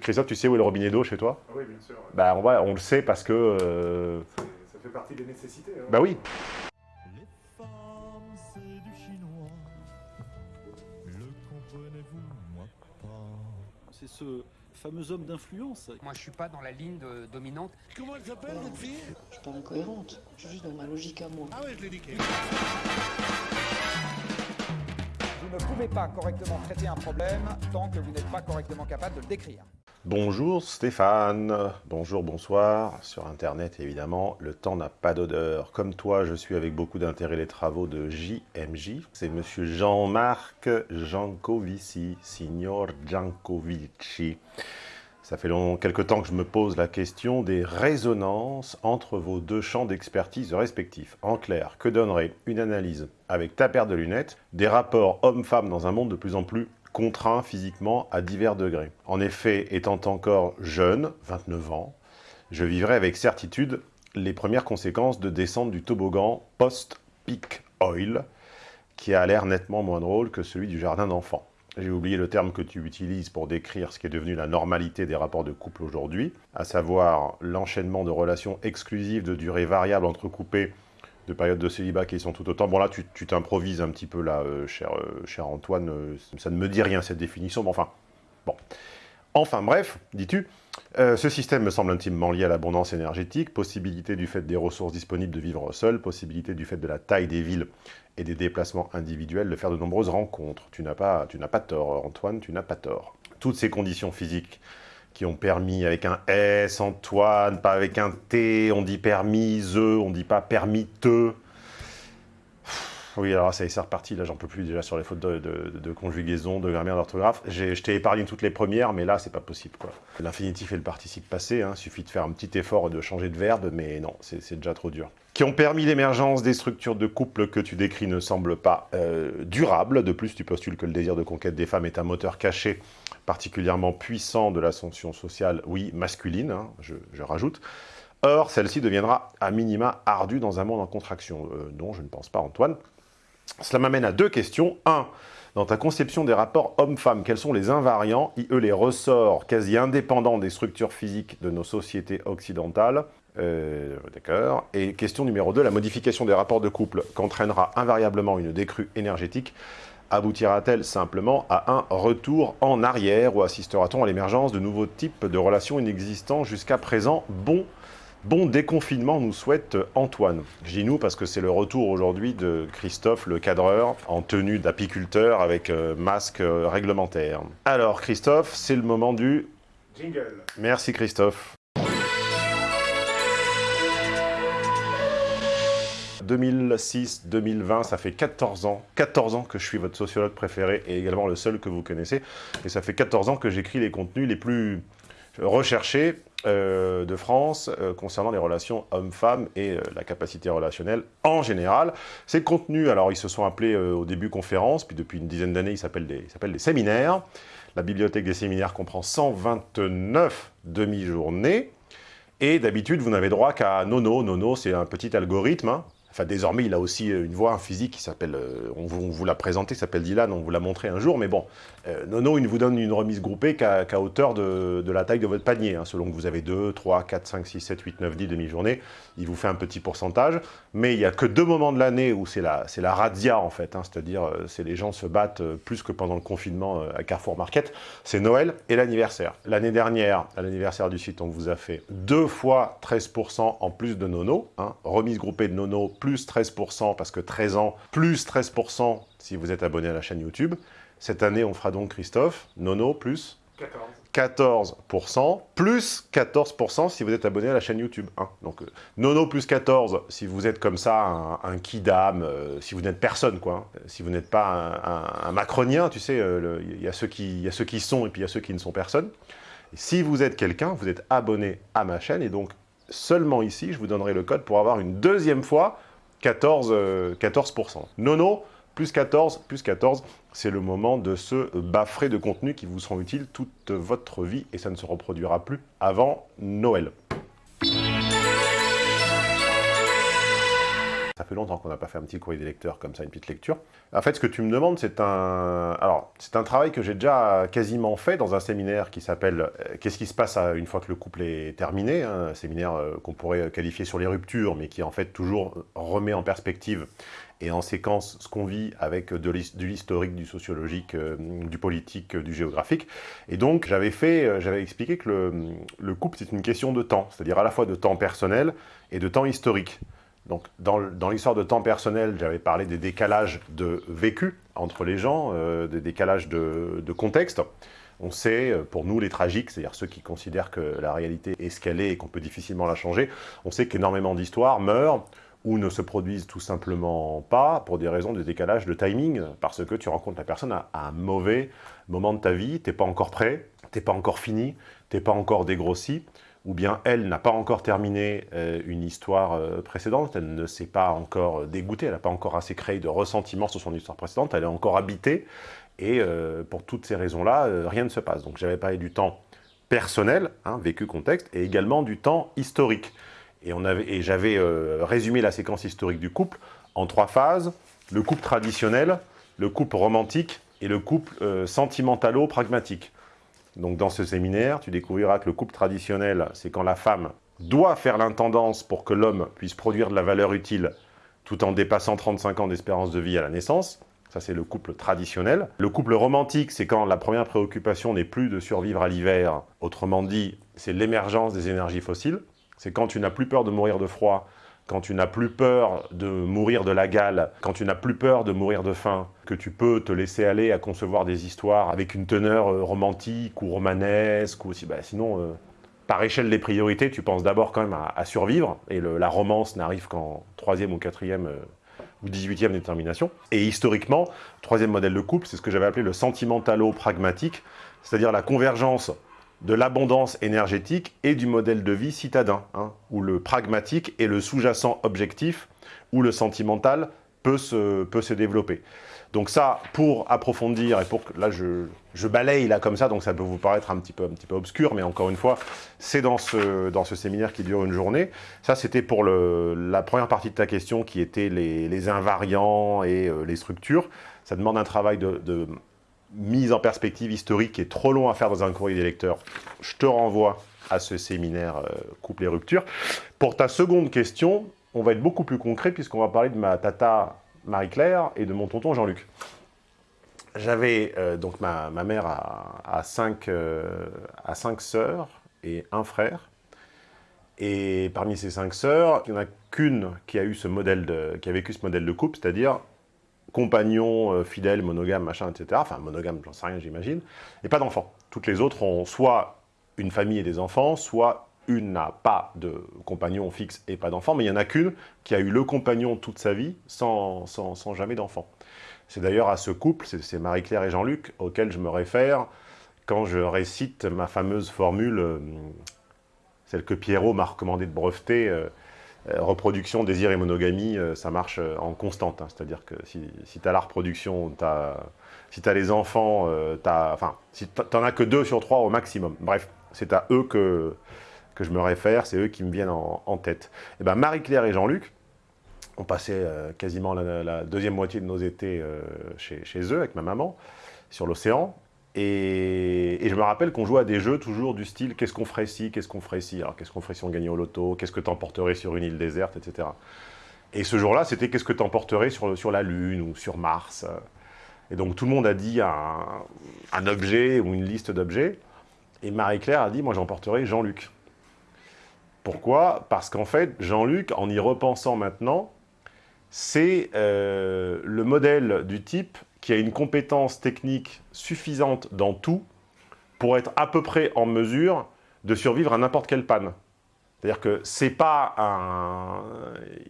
Christophe, tu sais où est le robinet d'eau chez toi oui, bien sûr. ouais. Bah on, va, on le sait parce que... euh, Ça fait partie des nécessités. hein. Bah oui. Les femmes, c'est du chinois. Le comprenez-vous, moi pas. C'est ce fameux homme d'influence. Moi, je suis pas dans la ligne de- dominante. Comment elle s'appelle, cette fille? Je suis pas incohérente, je suis juste dans ma logique à moi. Ah ouais, je l'ai niqué. Ne pouvez pas correctement traiter un problème tant que vous n'êtes pas correctement capable de le décrire. Bonjour Stéphane, bonjour, bonsoir. Sur Internet, évidemment, le temps n'a pas d'odeur. Comme toi, je suis avec beaucoup d'intérêt les travaux de JMJ. C'est monsieur Jean-Marc Jancovici, signor Jancovici. Ça fait long, temps que je me pose la question des résonances entre vos deux champs d'expertise respectifs. En clair, que donnerait une analyse avec ta paire de lunettes des rapports hommes-femmes dans un monde de plus en plus contraint physiquement à divers degrés En effet, étant encore jeune, 29 ans, je vivrai avec certitude les premières conséquences de descente du toboggan post-peak oil, qui a l'air nettement moins drôle que celui du jardin d'enfants. J'ai oublié le terme que tu utilises pour décrire ce qui est devenu la normalité des rapports de couple aujourd'hui, à savoir l'enchaînement de relations exclusives de durée variable entrecoupées de périodes de célibat qui sont tout autant. Bon là, tu t'improvises un petit peu là, euh, cher, euh, cher Antoine, euh, ça ne me dit rien cette définition, mais enfin, bon. Enfin bref, dis-tu, ce système me semble intimement lié à l'abondance énergétique, possibilité du fait des ressources disponibles de vivre seul, possibilité du fait de la taille des villes et des déplacements individuels de faire de nombreuses rencontres. Tu n'as pas, tu n'as pas tort, Antoine, tu n'as pas tort. Toutes ces conditions physiques qui ont permis avec un S, Antoine, pas avec un T, on dit permise, on dit pas permis te. Oui, alors ça y est, c'est reparti, là j'en peux plus déjà sur les fautes de, conjugaison, de grammaire, d'orthographe. Je t'ai épargné toutes les premières, mais là c'est pas possible. L'infinitif et le participe passé, hein, suffit de faire un petit effort de changer de verbe, mais non, c'est déjà trop dur. Qui ont permis l'émergence des structures de couple que tu décris ne semblent pas euh, durables. De plus, tu postules que le désir de conquête des femmes est un moteur caché particulièrement puissant de l'ascension sociale, oui, masculine, hein, je, je rajoute. Or, celle-ci deviendra à minima ardue dans un monde en contraction. Euh, non, je ne pense pas, Antoine. Cela m'amène à deux questions. Un, dans ta conception des rapports hommes-femmes, quels sont les invariants, i.e. les ressorts quasi indépendants des structures physiques de nos sociétés occidentales Euh, D'accord. Et question numéro 2, la modification des rapports de couple qu'entraînera invariablement une décrue énergétique aboutira-t-elle simplement à un retour en arrière ou assistera-t-on à l'émergence de nouveaux types de relations inexistants jusqu'à présent? Bon Bon déconfinement nous souhaite Antoine. Je dis nous parce que c'est le retour aujourd'hui de Christophe, le cadreur, en tenue d'apiculteur avec euh, masque euh, réglementaire. Alors Christophe, c'est le moment du... Jingle. Merci Christophe. 2006-2020, ça fait 14 ans, 14 ans que je suis votre sociologue préféré et également le seul que vous connaissez. Et ça fait 14 ans que j'écris les contenus les plus recherchés euh, de France euh, concernant les relations hommes-femmes et euh, la capacité relationnelle en général. Ces contenus, alors ils se sont appelés au début conférences, puis depuis une dizaine d'années ils s'appellent des, ils s'appellent des séminaires. La bibliothèque des séminaires comprend 129 demi-journées. Et d'habitude, vous n'avez droit qu'à Nono. Nono, c'est un petit algorithme. hein. Enfin, désormais, il a aussi euh, une voix, un physique qui s'appelle... euh, on, vous, l'a présenté, s'appelle Dylan, on vous l'a montré un jour. Mais bon, euh, Nono, il vous donne une remise groupée qu'à hauteur de, la taille de votre panier. hein, selon que vous avez 2, 3, 4, 5, 6, 7, 8, 9, 10 demi-journées. Il vous fait un petit pourcentage. Mais il n'y a que deux moments de l'année où c'est la, la razzia, en fait. hein, C'est-à-dire, c'est les gens se battent plus que pendant le confinement à Carrefour Market. C'est Noël et l'anniversaire. L'année dernière, à l'anniversaire du site, on vous a fait deux fois 13% en plus de Nono. hein, remise groupée de Nono, plus 13%, parce que 13 ans, plus 13% si vous êtes abonné à la chaîne YouTube. Cette année, on fera donc, Christophe, Nono, plus 14. 14%, plus 14% si vous êtes abonné à la chaîne YouTube. hein. Donc, euh, Nono plus 14 si vous êtes comme ça, un, un kidam, euh, si vous n'êtes personne, quoi. hein. Si vous n'êtes pas un, macronien, tu sais, euh, il y, qui- il y a ceux qui sont et puis il y a ceux qui ne sont personne. Si vous êtes quelqu'un, vous êtes abonné à ma chaîne et donc seulement ici, je vous donnerai le code pour avoir une deuxième fois 14, euh, 14%. Nono, plus 14, plus 14, c'est le moment de se baffrer de contenu qui vous seront utiles toute votre vie et ça ne se reproduira plus avant Noël. Longtemps qu'on n'a pas fait un petit courrier des lecteurs comme ça, une petite lecture. En fait, ce que tu me demandes, c'est un... Alors, c'est un travail que j'ai déjà quasiment fait dans un séminaire qui s'appelle euh, Qu'est-ce qui se passe une fois que le couple est terminé hein, Un séminaire euh, qu'on pourrait qualifier sur les ruptures, mais qui en fait toujours remet en perspective et en séquence ce qu'on vit avec de l'his- de l'historique, du sociologique, euh, du politique, du géographique. Et donc, j'avais fait, j'avais expliqué que le couple, c'est une question de temps, c'est-à-dire à la fois de temps personnel et de temps historique. Donc, dans, l'histoire de temps personnel, j'avais parlé des décalages de vécu entre les gens, euh, des décalages de, de contexte. On sait, euh, pour nous les tragiques, c'est-à-dire ceux qui considèrent que la réalité est ce qu'elle est et qu'on peut difficilement la changer, on sait qu'énormément d'histoires meurent ou ne se produisent tout simplement pas pour des raisons de décalage de timing, parce que tu rencontres la personne à, à un mauvais moment de ta vie, t'es pas encore prêt, t'es pas encore fini, t'es pas encore dégrossi, ou bien elle n'a pas encore terminé euh, une histoire euh, précédente, elle ne s'est pas encore euh, dégoûtée, elle n'a pas encore assez créé de ressentiment sur son histoire précédente, elle est encore habitée, et pour toutes ces raisons-là, rien ne se passe. Donc j'avais parlé du temps personnel, hein, vécu contexte, et également du temps historique. Et, et j'avais résumé la séquence historique du couple en trois phases, le couple traditionnel, le couple romantique et le couple sentimentalo-pragmatique. Donc dans ce séminaire, tu découvriras que le couple traditionnel, c'est quand la femme doit faire l'intendance pour que l'homme puisse produire de la valeur utile tout en dépassant 35 ans d'espérance de vie à la naissance. Ça, c'est le couple traditionnel. Le couple romantique, c'est quand la première préoccupation n'est plus de survivre à l'hiver. Autrement dit, c'est l'émergence des énergies fossiles. C'est quand tu n'as plus peur de mourir de froid, quand tu n'as plus peur de mourir de la gale, quand tu n'as plus peur de mourir de faim, que tu peux te laisser aller à concevoir des histoires avec une teneur euh, romantique ou romanesque, ou aussi, bah, sinon, euh, par échelle des priorités, tu penses d'abord quand même à, survivre, et la romance n'arrive qu'en troisième ou quatrième euh, ou 18e détermination. Et historiquement, troisième modèle de couple, c'est ce que j'avais appelé le sentimentalo-pragmatique, c'est-à-dire la convergence de l'abondance énergétique et du modèle de vie citadin, hein, où le pragmatique est le sous-jacent objectif, où le sentimental peut se, peut se développer. Donc ça, pour approfondir, et pour que, là je, je balaye là comme ça, donc ça peut vous paraître un petit peu, un petit peu obscur, mais encore une fois, c'est dans ce, dans ce séminaire qui dure une journée. Ça, c'était pour le, la première partie de ta question, qui était les, les invariants et euh, les structures. Ça demande un travail de mise en perspective historique est trop long à faire dans un courrier des lecteurs. Je te renvoie à ce séminaire euh, Couple et rupture. Pour ta seconde question, on va être beaucoup plus concret puisqu'on va parler de ma tata Marie-Claire et de mon tonton Jean-Luc. J'avais, euh, donc ma, mère a, a cinq, euh, cinq sœurs et un frère. Et parmi ces cinq sœurs, il n'y en a qu'une qui qui a vécu ce modèle de couple, c'est-à-dire compagnon, euh, fidèle, monogame, machin, etc. Enfin, monogame, j'en sais rien, j'imagine. Et pas d'enfants. Toutes les autres ont soit une famille et des enfants, soit une n'a pas de compagnon fixe et pas d'enfants, mais il n'y en a qu'une qui a eu le compagnon toute sa vie sans, sans, sans jamais d'enfant. C'est d'ailleurs à ce couple, c'est- Marie-Claire et Jean-Luc, auquel je me réfère quand je récite ma fameuse formule, euh, celle que Pierrot m'a recommandé de breveter, euh, reproduction, désir et monogamie, euh, ça marche euh, en constante. hein. C'est-à-dire que si, si tu as la reproduction, t'as- si tu as les enfants, euh, t'as- enfin, si tu n'en as que deux sur trois au maximum. Bref, c'est à eux que, que je me réfère, c'est eux qui me viennent en, tête. Et ben Marie-Claire et Jean-Luc, on passait euh, quasiment la, la deuxième moitié de nos étés euh, chez, chez eux, avec ma maman, sur l'océan. Et, je me rappelle qu'on jouait à des jeux toujours du style « qu'est-ce qu'on ferait si, qu'est-ce qu'on ferait si, alors qu'est-ce qu'on ferait si on gagnait au loto, qu'est-ce que t'emporterais sur une île déserte, etc. » Et ce jour-là, c'était « qu'est-ce que t'emporterais sur, sur la Lune ou sur Mars ?» Et donc tout le monde a dit un, objet ou une liste d'objets. Et Marie-Claire a dit « moi j'emporterais Jean-Luc ». Pourquoi? Parce qu'en fait, Jean-Luc, en y repensant maintenant, c'est euh, le modèle du type qui a une compétence technique suffisante dans tout pour être à peu près en mesure de survivre à n'importe quelle panne. C'est-à-dire que c'est pas un...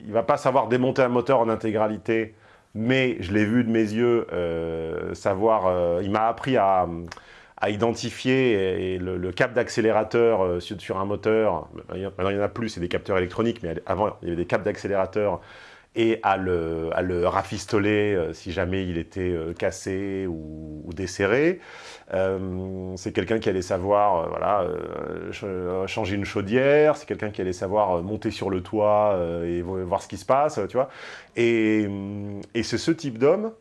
Il va pas savoir démonter un moteur en intégralité, mais je l'ai vu de mes yeux, euh, savoir... euh, il m'a appris à, identifier le, le cap d'accélérateur euh, sur, un moteur. Maintenant, il n'y en a plus, c'est des capteurs électroniques, mais avant, il y avait des capes d'accélérateur et à le, à le rafistoler euh, si jamais il était euh, cassé ou, desserré. Euh, c'est quelqu'un qui allait savoir voilà, ch- changer une chaudière, c'est quelqu'un qui allait savoir monter sur le toit et vo- voir ce qui se passe, tu vois. Et, et c'est ce type d'homme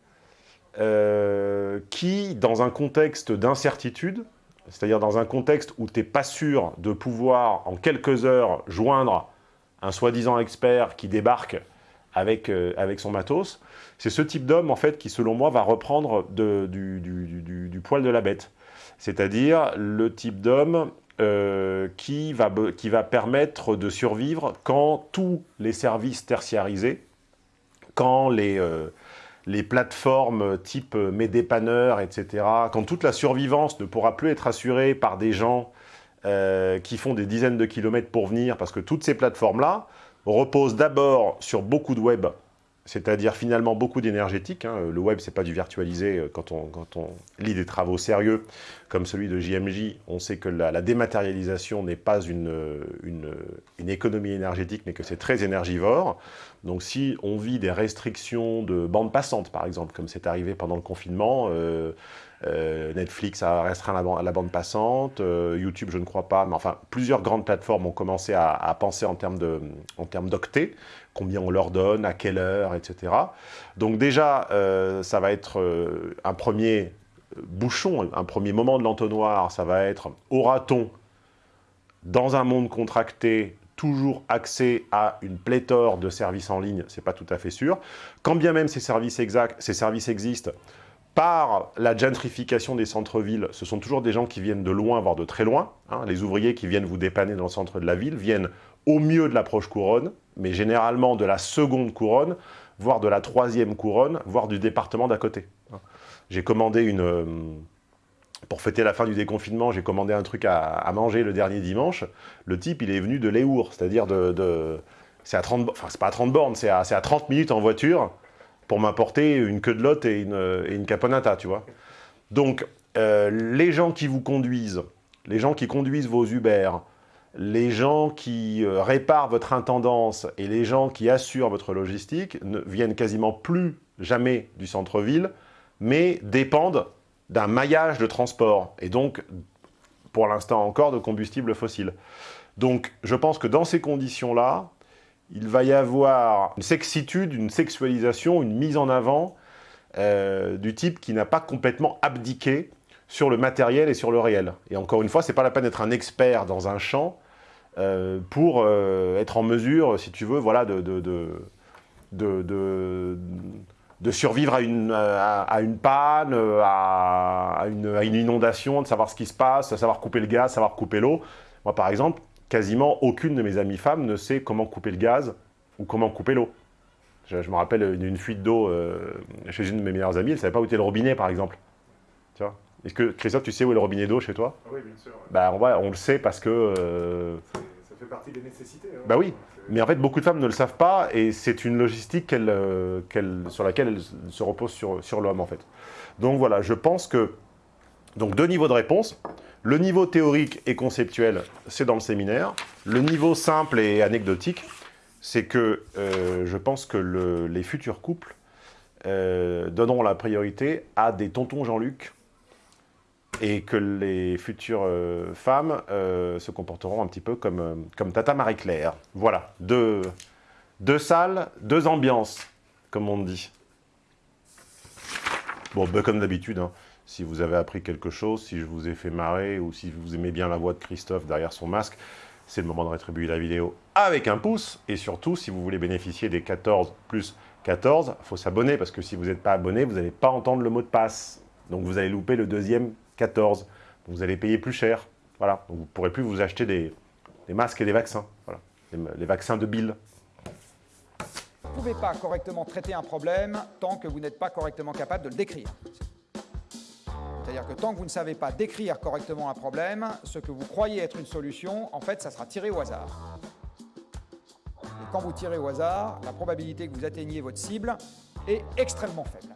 qui, dans un contexte d'incertitude, c'est-à-dire dans un contexte où tu n'es pas sûr de pouvoir, en quelques heures, joindre un soi-disant expert qui débarque avec, euh, avec son matos, c'est ce type d'homme, en fait, qui, selon moi, va reprendre du, poil de la bête. C'est-à-dire le type d'homme euh, qui, va, qui va permettre de survivre quand tous les services tertiarisés, quand les, euh, les plateformes type mes dépanneurs, etc., quand toute la survivance ne pourra plus être assurée par des gens qui font des dizaines de kilomètres pour venir, parce que toutes ces plateformes-là reposent d'abord sur beaucoup de web, c'est-à-dire finalement beaucoup d'énergétique. hein. Le web, c'est pas du virtualisé. euh, Quand on, lit des travaux sérieux, comme celui de JMJ, on sait que la, dématérialisation n'est pas une économie énergétique, mais que c'est très énergivore. Donc si on vit des restrictions de bande passante, par exemple, comme c'est arrivé pendant le confinement, euh, euh, Netflix a restreint la, ban- la bande passante, euh, YouTube je ne crois pas, mais enfin plusieurs grandes plateformes ont commencé à, penser en termes d'octets, combien on leur donne, à quelle heure, etc. Donc déjà, euh, ça va être un premier bouchon, un premier moment de l'entonnoir, ça va être aura-t-on, dans un monde contracté, toujours accès à une pléthore de services en ligne, c'est pas tout à fait sûr. Quand bien même ces services, ces services existent, par la gentrification des centres-villes, ce sont toujours des gens qui viennent de loin, voire de très loin. hein. Les ouvriers qui viennent vous dépanner dans le centre de la ville viennent au mieux de la proche couronne, mais généralement de la seconde couronne, voire de la troisième couronne, voire du département d'à côté. hein. J'ai commandé une... euh, Pour fêter la fin du déconfinement, j'ai commandé un truc à, manger le dernier dimanche. Le type, il est venu de Léour, c'est-à-dire de... c'est à 30... bo- Enfin, c'est pas à 30 bornes, c'est à, à 30 minutes en voiture pour m'apporter une queue de lotte et une, caponata, tu vois. Donc, euh, les gens qui vous conduisent, les gens qui conduisent vos Uber, les gens qui euh, réparent votre intendance et les gens qui assurent votre logistique ne viennent quasiment plus jamais du centre-ville, mais dépendent d'un maillage de transport et donc, pour l'instant encore, de combustibles fossiles. Donc, je pense que dans ces conditions-là, il va y avoir une sexitude, une sexualisation, une mise en avant euh, du type qui n'a pas complètement abdiqué sur le matériel et sur le réel. Et encore une fois, c'est pas la peine d'être un expert dans un champ euh, pour euh, être en mesure, si tu veux, voilà, de, de, de, de, survivre à une, à, une panne, à, une, à une inondation, de savoir ce qui se passe, savoir couper le gaz, savoir couper l'eau. Moi, par exemple, quasiment aucune de mes amies femmes ne sait comment couper le gaz ou comment couper l'eau. Je, je me rappelle d'une fuite d'eau euh, chez une de mes meilleures amies, elle ne savait pas où était le robinet, par exemple. Tu vois? Est-ce que, Christophe, tu sais où est le robinet d'eau chez toi? Ah oui, bien sûr. ouais. bah, on, le sait parce que... euh, Ça fait partie des nécessités. hein. Bah oui. C'est- mais en fait, beaucoup de femmes ne le savent pas et c'est une logistique euh, sur laquelle elle se repose sur, sur l'homme, en fait. Donc voilà, je pense que... Donc deux niveaux de réponse. Le niveau théorique et conceptuel, c'est dans le séminaire. Le niveau simple et anecdotique, c'est que euh, je pense que le- les futurs couples euh, donneront la priorité à des tontons Jean-Luc et que les futures euh, femmes se comporteront un petit peu comme, Tata Marie-Claire. Voilà, deux, salles, deux ambiances, comme on dit. Bon, ben, comme d'habitude, hein, si vous avez appris quelque chose, si je vous ai fait marrer, ou si vous aimez bien la voix de Christophe derrière son masque, c'est le moment de rétribuer la vidéo avec un pouce. Et surtout, si vous voulez bénéficier des 14 plus 14, il faut s'abonner, parce que si vous n'êtes pas abonné, vous n'allez pas entendre le mot de passe. Donc vous allez louper le deuxième 14. Donc vous allez payer plus cher. Voilà. Donc vous ne pourrez plus vous acheter des, des masques et des vaccins. Voilà. Les, les vaccins de Bill. Vous ne pouvez pas correctement traiter un problème tant que vous n'êtes pas correctement capable de le décrire. C'est-à-dire que tant que vous ne savez pas décrire correctement un problème, ce que vous croyez être une solution, en fait, ça sera tiré au hasard. Et quand vous tirez au hasard, la probabilité que vous atteigniez votre cible est extrêmement faible.